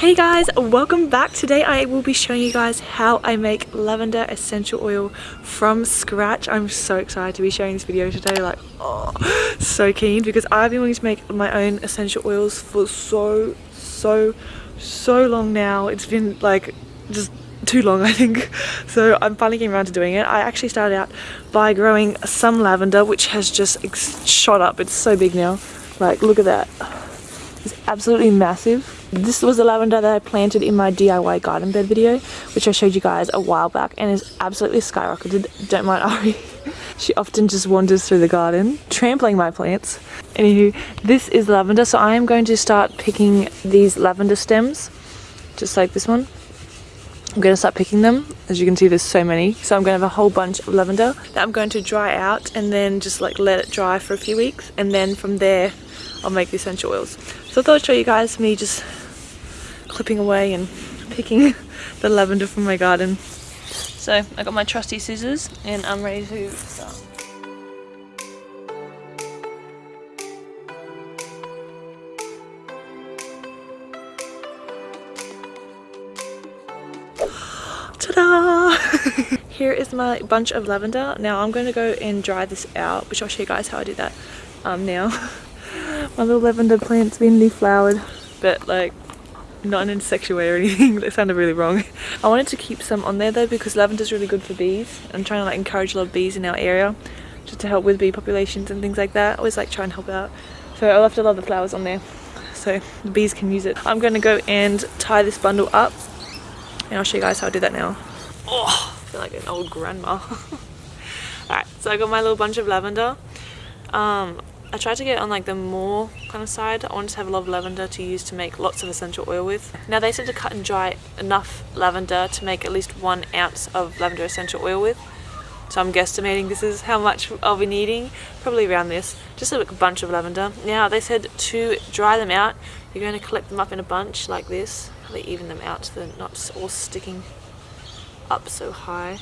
Hey guys, welcome back. Today I will be showing you guys how I make lavender essential oil from scratch. I'm so excited to be sharing this video today, like, oh, so keen because I've been wanting to make my own essential oils for so, so, so long now. It's been like just too long I think so I'm finally getting around to doing it I actually started out by growing some lavender which has just shot up it's so big now like look at that it's absolutely massive this was the lavender that I planted in my DIY garden bed video, which I showed you guys a while back and is absolutely skyrocketed. Don't mind Ari. she often just wanders through the garden, trampling my plants. Anywho, this is lavender, so I am going to start picking these lavender stems, just like this one. I'm going to start picking them. As you can see, there's so many. So I'm going to have a whole bunch of lavender that I'm going to dry out and then just like let it dry for a few weeks. And then from there, I'll make the essential oils. So I thought I'd show you guys me just clipping away and picking the lavender from my garden. So I got my trusty scissors and I'm ready to start. Ta-da! Here is my bunch of lavender. Now I'm going to go and dry this out, which I'll show you guys how I do that um, now. my little lavender plant's been leaf flowered, but like not in a sexual way or anything. That sounded really wrong. I wanted to keep some on there though because lavender is really good for bees. I'm trying to like encourage a lot of bees in our area just to help with bee populations and things like that. I always like try and help out. So I left a lot of the flowers on there so the bees can use it. I'm going to go and tie this bundle up and I'll show you guys how I do that now. Oh I feel like an old grandma. Alright so I got my little bunch of lavender. Um, I tried to get on like the more kind of side. I wanted to have a lot of lavender to use to make lots of essential oil with. Now they said to cut and dry enough lavender to make at least one ounce of lavender essential oil with. So I'm guesstimating this is how much I'll be needing, probably around this, just a bunch of lavender. Now they said to dry them out, you're going to collect them up in a bunch like this, really even them out so they're not all sticking up so high.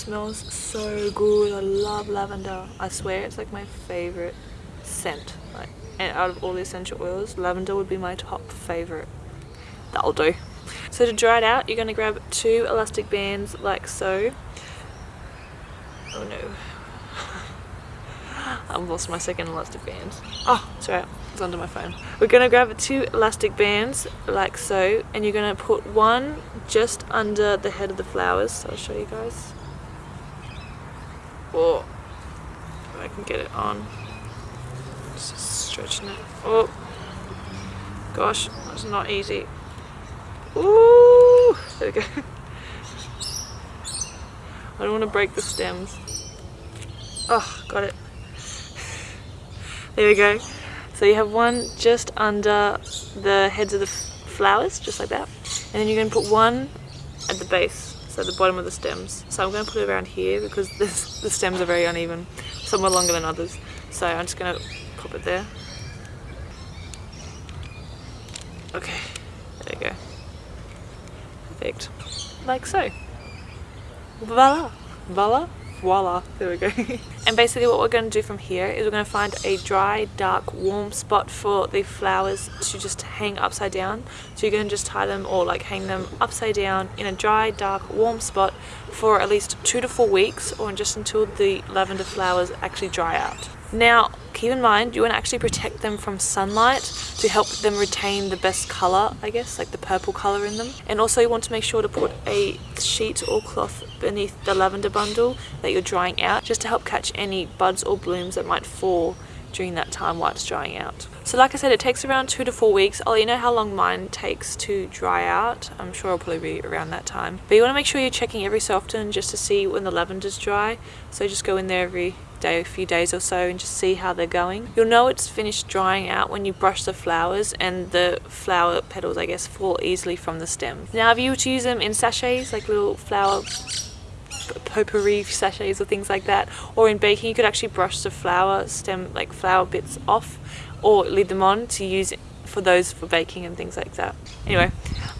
Smells so good. I love lavender. I swear it's like my favorite scent. Like, and out of all the essential oils, lavender would be my top favorite. That'll do. So to dry it out, you're going to grab two elastic bands like so. Oh no. I've lost my second elastic band. Oh, sorry, it's under my phone. We're going to grab two elastic bands like so and you're going to put one just under the head of the flowers. So I'll show you guys. Oh, I can get it on. Just stretching it. Oh, gosh, that's not easy. Ooh, there we go. I don't want to break the stems. Oh, got it. There we go. So you have one just under the heads of the flowers, just like that. And then you're going to put one at the base so the bottom of the stems. So I'm going to put it around here because this, the stems are very uneven. Some are longer than others. So I'm just going to pop it there. Okay, there we go. Perfect. Like so. Voila! Voila! Voila there we go. And basically what we're going to do from here is we're going to find a dry dark warm spot for the flowers to just hang upside down. So you're going to just tie them or like hang them upside down in a dry dark warm spot for at least two to four weeks or just until the lavender flowers actually dry out. Now keep in mind you want to actually protect them from sunlight to help them retain the best color I guess like the purple color in them and also you want to make sure to put a sheet or cloth beneath the lavender bundle that you're drying out just to help catch any buds or blooms that might fall during that time while it's drying out. So like I said, it takes around two to four weeks. I'll let you know how long mine takes to dry out. I'm sure it'll probably be around that time. But you want to make sure you're checking every so often just to see when the lavender's dry. So just go in there every day, a few days or so and just see how they're going. You'll know it's finished drying out when you brush the flowers and the flower petals, I guess, fall easily from the stem. Now if you were to use them in sachets, like little flower potpourri sachets or things like that or in baking you could actually brush the flower stem like flower bits off or leave them on to use for those for baking and things like that anyway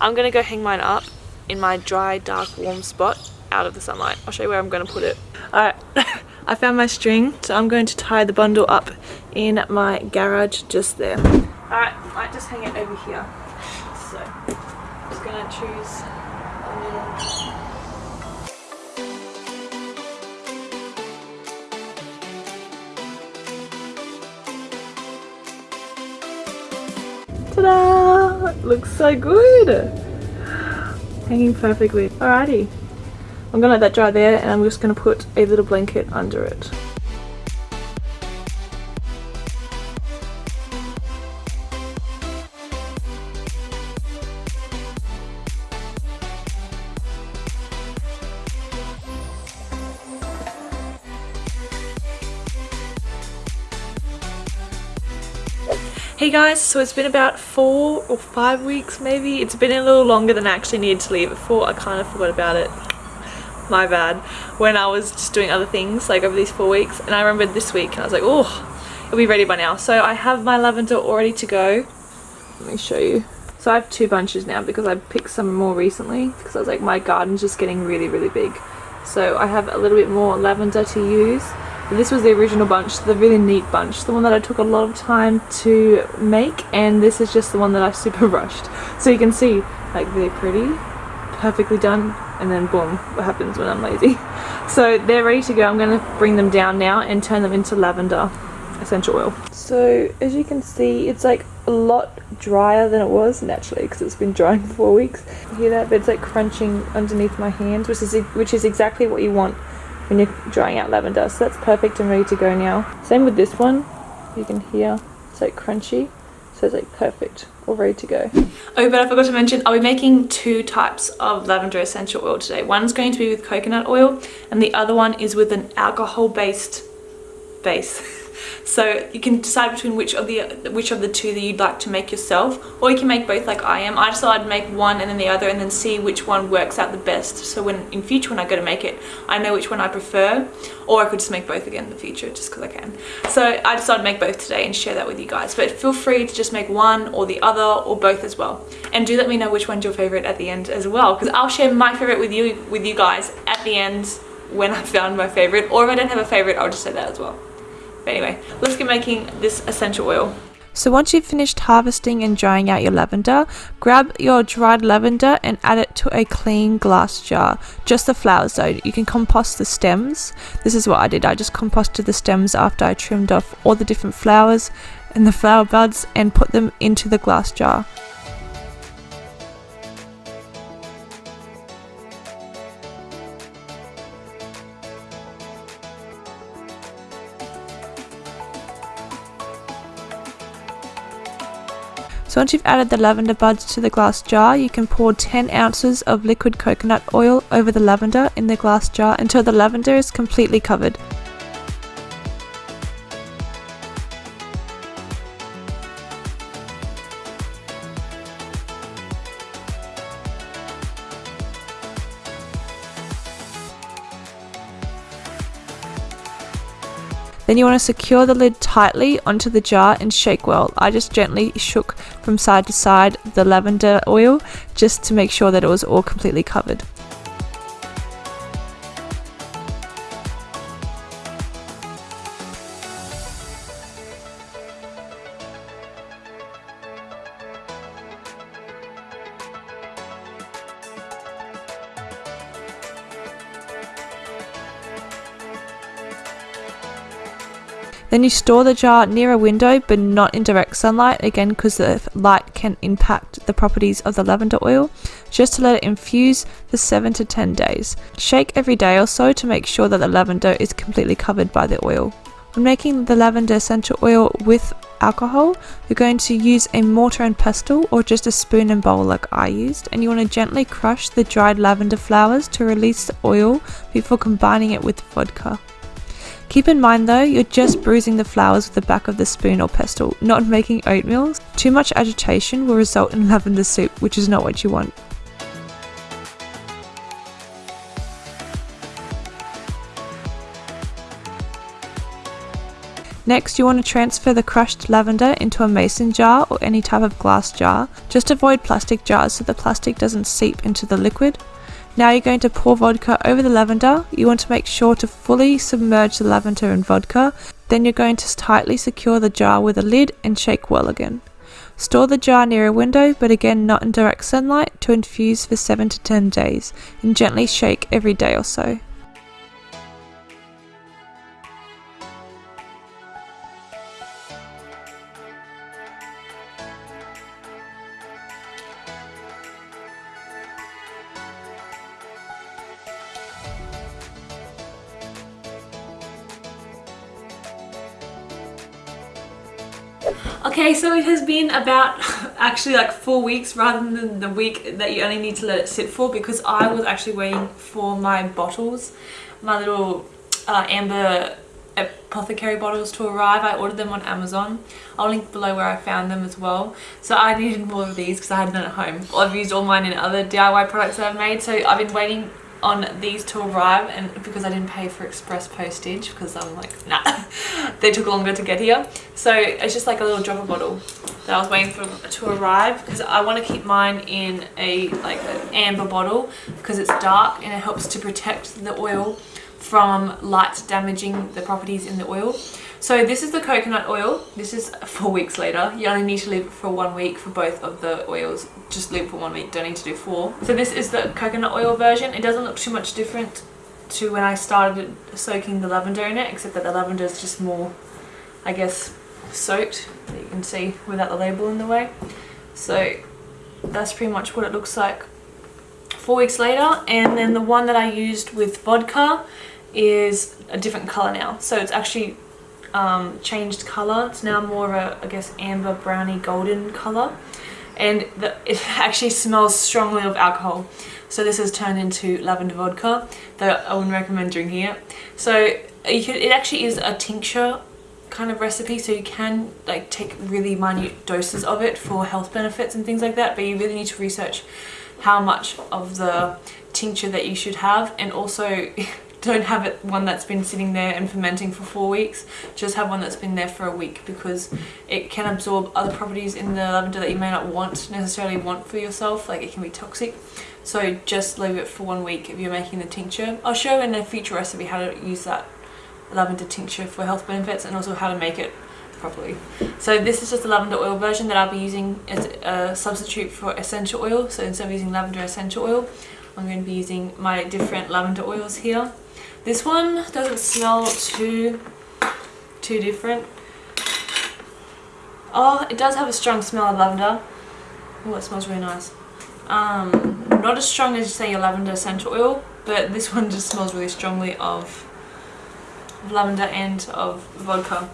I'm gonna go hang mine up in my dry dark warm spot out of the sunlight I'll show you where I'm gonna put it alright I found my string, so I'm going to tie the bundle up in my garage just there. Alright, I might just hang it over here. So, I'm just gonna choose a little Ta-da! Looks so good! Hanging perfectly. Alrighty. I'm gonna let that dry there and I'm just gonna put a little blanket under it. Hey guys, so it's been about four or five weeks maybe. It's been a little longer than I actually needed to leave it for. I kind of forgot about it. My bad. When I was just doing other things like over these four weeks and I remembered this week and I was like, oh, it'll be ready by now. So I have my lavender all ready to go. Let me show you. So I have two bunches now because I picked some more recently because I was like my garden's just getting really really big. So I have a little bit more lavender to use this was the original bunch, the really neat bunch, the one that I took a lot of time to make and this is just the one that I super rushed. So you can see like really pretty, perfectly done and then boom, what happens when I'm lazy. So they're ready to go. I'm going to bring them down now and turn them into lavender essential oil. So as you can see it's like a lot drier than it was naturally because it's been drying for four weeks. You hear that? But it's like crunching underneath my hands which is, which is exactly what you want when you're drying out lavender. So that's perfect and ready to go now. Same with this one. You can hear it's like crunchy. So it's like perfect, all ready to go. Oh, but I forgot to mention, I'll be making two types of lavender essential oil today. One's going to be with coconut oil and the other one is with an alcohol-based base. So you can decide between which of the which of the two that you'd like to make yourself or you can make both like I am. I thought I'd make one and then the other and then see which one works out the best. So when in future when I go to make it, I know which one I prefer or I could just make both again in the future just because I can. So I decided to make both today and share that with you guys. But feel free to just make one or the other or both as well. And do let me know which one's your favorite at the end as well because I'll share my favorite with you with you guys at the end when I found my favorite or if I don't have a favorite I'll just say that as well. But anyway, let's get making this essential oil. So once you've finished harvesting and drying out your lavender, grab your dried lavender and add it to a clean glass jar. Just the flowers though, you can compost the stems. This is what I did, I just composted the stems after I trimmed off all the different flowers and the flower buds and put them into the glass jar. So once you've added the lavender buds to the glass jar, you can pour 10 ounces of liquid coconut oil over the lavender in the glass jar until the lavender is completely covered. Then you want to secure the lid tightly onto the jar and shake well. I just gently shook from side to side the lavender oil just to make sure that it was all completely covered. Then you store the jar near a window but not in direct sunlight again because the light can impact the properties of the lavender oil just to let it infuse for 7 to 10 days. Shake every day or so to make sure that the lavender is completely covered by the oil. When making the lavender essential oil with alcohol, you're going to use a mortar and pestle or just a spoon and bowl like I used and you want to gently crush the dried lavender flowers to release the oil before combining it with vodka. Keep in mind though, you're just bruising the flowers with the back of the spoon or pestle, not making oatmeal. Too much agitation will result in lavender soup, which is not what you want. Next, you want to transfer the crushed lavender into a mason jar or any type of glass jar. Just avoid plastic jars so the plastic doesn't seep into the liquid. Now you're going to pour vodka over the lavender. You want to make sure to fully submerge the lavender in vodka. Then you're going to tightly secure the jar with a lid and shake well again. Store the jar near a window, but again not in direct sunlight, to infuse for 7 to 10 days, and gently shake every day or so. About actually like four weeks rather than the week that you only need to let it sit for because I was actually waiting for my bottles, my little uh, amber apothecary bottles to arrive. I ordered them on Amazon. I'll link below where I found them as well. So I needed more of these because I had none at home. I've used all mine in other DIY products that I've made. So I've been waiting on these to arrive and because I didn't pay for express postage because I'm like nah they took longer to get here. So it's just like a little dropper bottle that I was waiting for to arrive because I want to keep mine in a like an amber bottle because it's dark and it helps to protect the oil from light damaging the properties in the oil so this is the coconut oil. This is four weeks later. You only need to leave it for one week for both of the oils. Just leave for one week, don't need to do four. So this is the coconut oil version. It doesn't look too much different to when I started soaking the lavender in it, except that the lavender is just more, I guess, soaked. You can see without the label in the way. So that's pretty much what it looks like four weeks later. And then the one that I used with vodka is a different color now. So it's actually um, changed colour. It's now more of a, I guess, amber, browny, golden colour. And the, it actually smells strongly of alcohol. So this has turned into lavender vodka that I wouldn't recommend drinking it. So could, it actually is a tincture kind of recipe so you can like take really minute doses of it for health benefits and things like that but you really need to research how much of the tincture that you should have and also don't have it one that's been sitting there and fermenting for four weeks. Just have one that's been there for a week because it can absorb other properties in the lavender that you may not want necessarily want for yourself like it can be toxic. So just leave it for one week if you're making the tincture. I'll show in a future recipe how to use that lavender tincture for health benefits and also how to make it properly. So this is just the lavender oil version that i'll be using as a substitute for essential oil. So instead of using lavender essential oil I'm going to be using my different lavender oils here this one doesn't smell too, too different. Oh, it does have a strong smell of lavender. Oh, it smells really nice. Um, not as strong as say your lavender essential oil, but this one just smells really strongly of lavender and of vodka.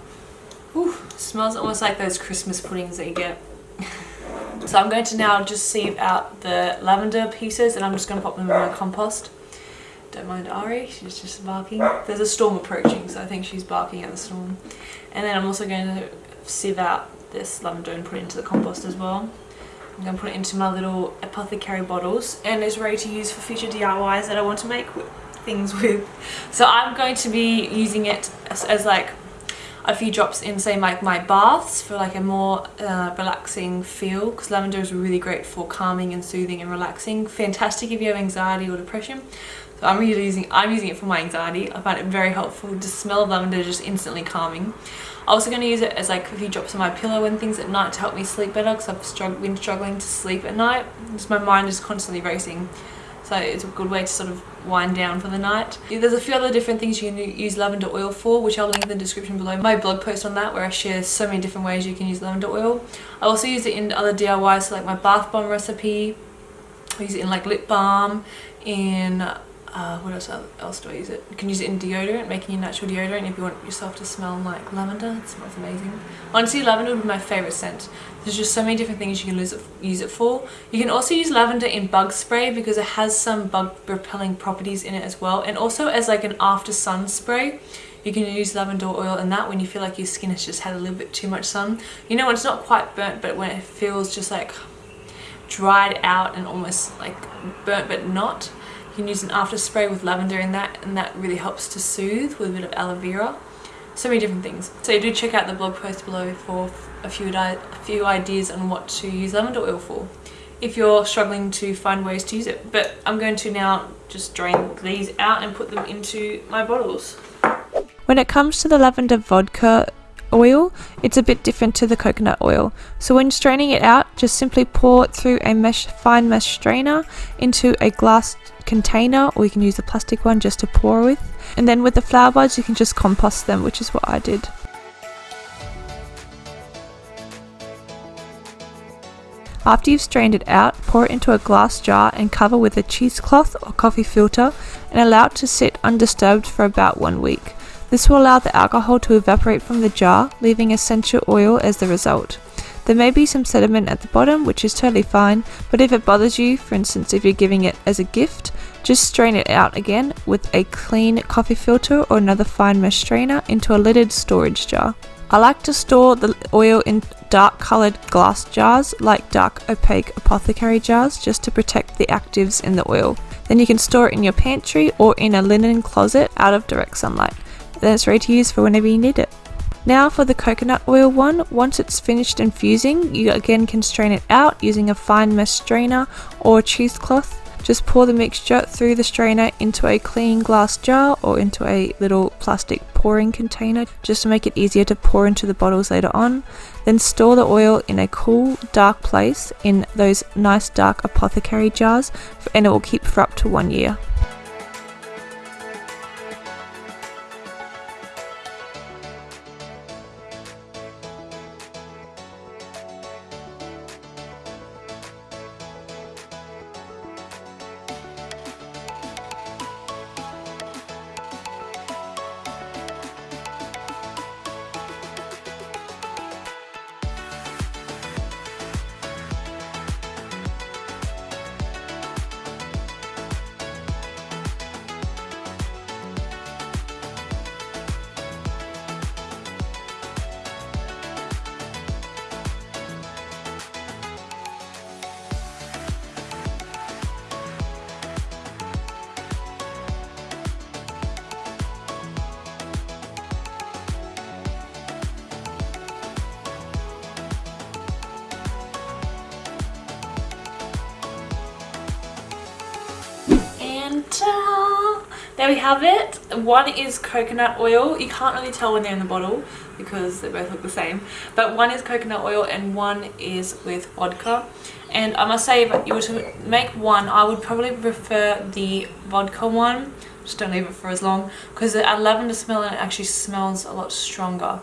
Ooh, smells almost like those Christmas puddings that you get. so I'm going to now just sieve out the lavender pieces and I'm just going to pop them in my compost. Don't mind Ari, she's just barking. There's a storm approaching, so I think she's barking at the storm. And then I'm also going to sieve out this lavender and put it into the compost as well. I'm going to put it into my little apothecary bottles and it's ready to use for future DIYs that I want to make things with. So I'm going to be using it as, as like a few drops in say like my, baths for like a more uh, relaxing feel because lavender is really great for calming and soothing and relaxing. Fantastic if you have anxiety or depression. So I'm really using I'm using it for my anxiety. I find it very helpful. The smell lavender just instantly calming. I'm also going to use it as like a few drops on my pillow and things at night to help me sleep better because I've strugg been struggling to sleep at night. Just my mind is constantly racing. So it's a good way to sort of wind down for the night. There's a few other different things you can use lavender oil for, which I'll link in the description below. My blog post on that where I share so many different ways you can use lavender oil. I also use it in other DIYs, so like my bath bomb recipe. I use it in like lip balm, in uh, what else, else do I use it? You can use it in deodorant, making your natural deodorant if you want yourself to smell like lavender. It smells amazing. Honestly, lavender would be my favourite scent. There's just so many different things you can use it, use it for. You can also use lavender in bug spray because it has some bug repelling properties in it as well. And also as like an after sun spray. You can use lavender oil in that when you feel like your skin has just had a little bit too much sun. You know, when it's not quite burnt, but when it feels just like dried out and almost like burnt but not you can use an after spray with lavender in that and that really helps to soothe with a bit of aloe vera. So many different things. So you do check out the blog post below for a few, a few ideas on what to use lavender oil for if you're struggling to find ways to use it. But I'm going to now just drain these out and put them into my bottles. When it comes to the lavender vodka oil, it's a bit different to the coconut oil. So when straining it out, just simply pour it through a mesh fine mesh strainer into a glass container or you can use a plastic one just to pour with. And then with the flower buds you can just compost them, which is what I did. After you've strained it out, pour it into a glass jar and cover with a cheesecloth or coffee filter and allow it to sit undisturbed for about one week. This will allow the alcohol to evaporate from the jar, leaving essential oil as the result. There may be some sediment at the bottom, which is totally fine, but if it bothers you, for instance if you're giving it as a gift, just strain it out again with a clean coffee filter or another fine mesh strainer into a lidded storage jar. I like to store the oil in dark coloured glass jars like dark opaque apothecary jars just to protect the actives in the oil. Then you can store it in your pantry or in a linen closet out of direct sunlight. Then it's ready to use for whenever you need it. Now for the coconut oil one, once it's finished infusing, you again can strain it out using a fine mesh strainer or cheesecloth just pour the mixture through the strainer into a clean glass jar or into a little plastic pouring container just to make it easier to pour into the bottles later on. Then store the oil in a cool, dark place in those nice dark apothecary jars and it will keep for up to one year. There we have it. One is coconut oil. You can't really tell when they're in the bottle because they both look the same. But one is coconut oil and one is with vodka. And I must say if you were to make one I would probably prefer the vodka one. Just don't leave it for as long because the lavender smell and it actually smells a lot stronger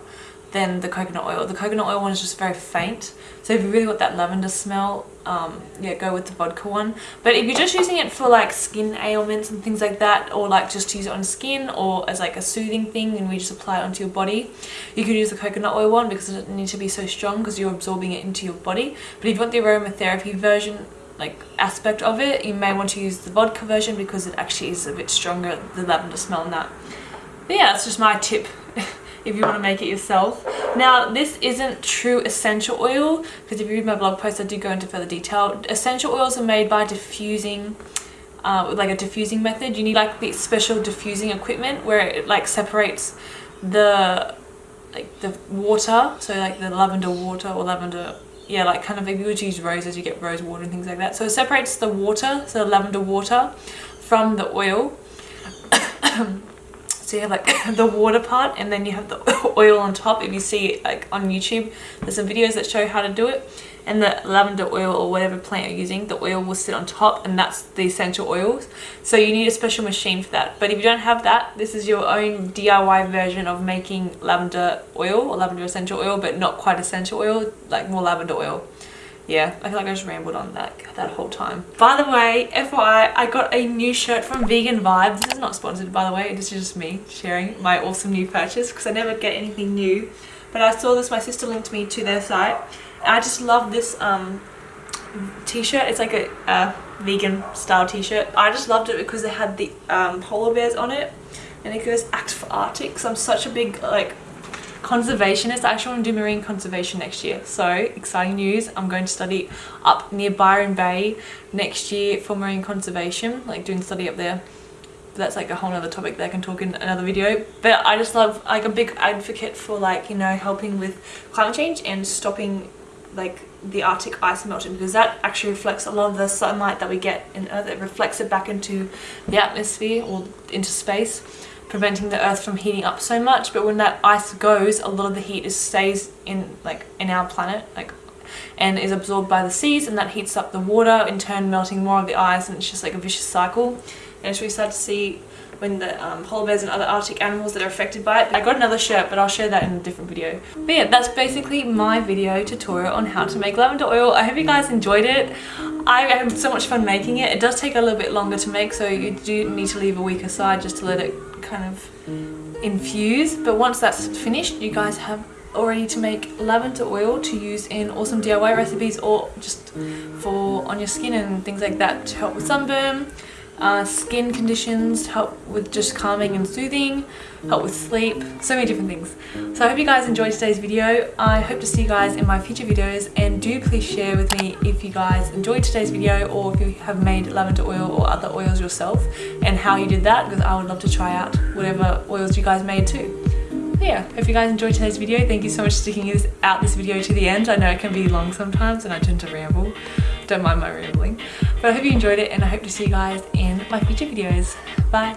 than the coconut oil. The coconut oil one is just very faint. So if you really want that lavender smell, um, yeah, go with the vodka one. But if you're just using it for like skin ailments and things like that, or like just to use it on skin or as like a soothing thing and we just apply it onto your body, you could use the coconut oil one because it doesn't need to be so strong because you're absorbing it into your body. But if you want the aromatherapy version, like aspect of it, you may want to use the vodka version because it actually is a bit stronger, the lavender smell in that. But yeah, that's just my tip if you want to make it yourself. Now, this isn't true essential oil, because if you read my blog post, I do go into further detail. Essential oils are made by diffusing, uh, like a diffusing method. You need like the special diffusing equipment where it like separates the like the water, so like the lavender water or lavender yeah, like kind of if you to use roses, you get rose water and things like that. So it separates the water, so the lavender water, from the oil. So you have like the water part and then you have the oil on top. If you see like on YouTube, there's some videos that show how to do it. And the lavender oil or whatever plant you're using, the oil will sit on top and that's the essential oils. So you need a special machine for that. But if you don't have that, this is your own DIY version of making lavender oil or lavender essential oil, but not quite essential oil, like more lavender oil yeah, I feel like I just rambled on that that whole time. By the way, FYI, I got a new shirt from Vegan Vibes. This is not sponsored, by the way. This is just me sharing my awesome new purchase because I never get anything new. But I saw this, my sister linked me to their site. I just love this um, t-shirt. It's like a, vegan style t-shirt. I just loved it because it had the um, polar bears on it. And it goes Act for Arctic. So I'm such a big like conservationist. I actually want to do marine conservation next year. So exciting news. I'm going to study up near Byron Bay next year for marine conservation, like doing study up there. But that's like a whole other topic that I can talk in another video. But I just love like a big advocate for like, you know, helping with climate change and stopping like the Arctic ice melting because that actually reflects a lot of the sunlight that we get in Earth. It reflects it back into the atmosphere or into space, preventing the Earth from heating up so much. But when that ice goes, a lot of the heat is stays in like in our planet, like and is absorbed by the seas and that heats up the water in turn melting more of the ice and it's just like a vicious cycle and as we start to see when the um, polar bears and other arctic animals that are affected by it. I got another shirt but I'll share that in a different video. But yeah, that's basically my video tutorial on how to make lavender oil. I hope you guys enjoyed it. I had so much fun making it. It does take a little bit longer to make so you do need to leave a week aside just to let it kind of infuse. But once that's finished you guys have already to make lavender oil to use in awesome DIY recipes or just for on your skin and things like that to help with sunburn uh, skin conditions, help with just calming and soothing, help with sleep, so many different things. So I hope you guys enjoyed today's video. I hope to see you guys in my future videos and do please share with me if you guys enjoyed today's video or if you have made lavender oil or other oils yourself and how you did that because I would love to try out whatever oils you guys made too yeah, hope you guys enjoyed today's video. Thank you so much for sticking this, out this video to the end. I know it can be long sometimes and I tend to ramble. Don't mind my rambling. But I hope you enjoyed it and I hope to see you guys in my future videos. Bye.